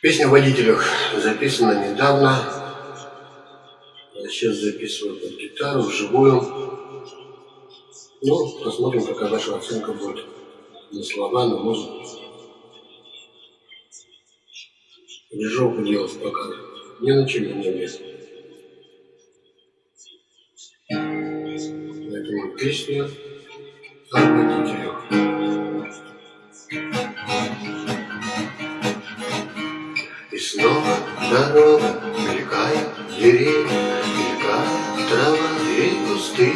Песня о водителях записана недавно. Я сейчас записываю под гитару, вживую. Ну, посмотрим, какая ваша оценка будет. Не слова, но музыку. Жалко делать пока. Не на чем не место. Поэтому песня о водителях. Снова дорога, мелькают деревья, мелькают трава и кусты.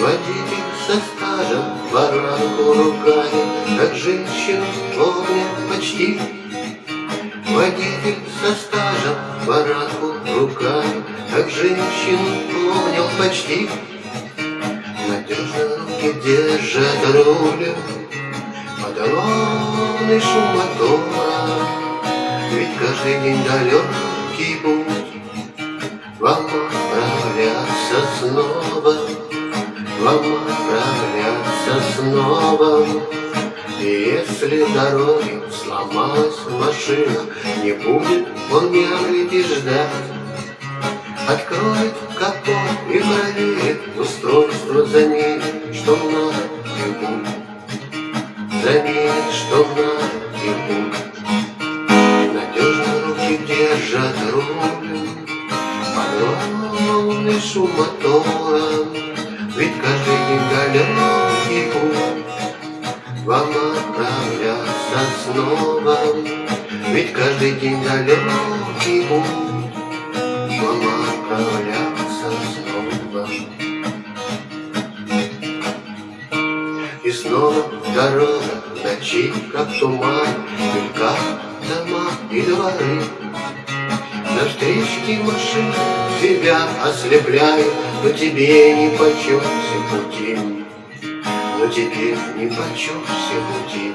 Водитель со стажем баранку ругает, как женщину помнит почти. Водитель со стажем баранку ругает, как женщину помнил почти. Надежно руки держат рулем, шум ведь каждый день далекий путь. Вам отправляться снова. Вам отправляться снова. И если дороги сломалась машина Не будет он и ждать Откроет капот и проверит устройство за ней, что надо и будет. Заметит, что надо и Подробный шум мотора Ведь каждый день далекий путь. Вам отправляться снова Ведь каждый день далекий путь. Вам отправляться снова И снова дорога ночи, как туман, мелькают дома и дворы. На встречке машин тебя ослепляют, Но тебе не почем все пути. Но тебе не почем все пути.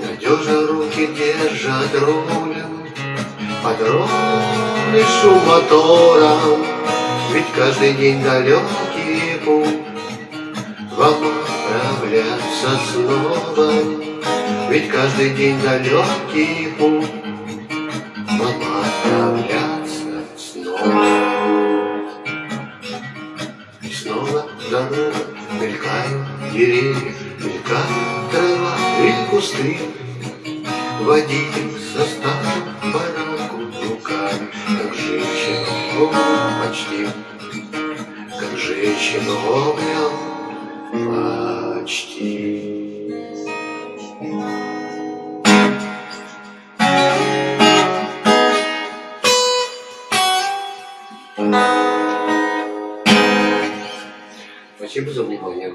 Надежно руки держат рулем, Под ровный шум мотора, Ведь каждый день далекий путь Вам отправляться снова, Ведь каждый день далекий путь Вам отправляться мелькают деревья, мелькают трава и кусты. Водитель старым баранку руками, как женщину почти, как женщину обнял почти. 我先不走你好友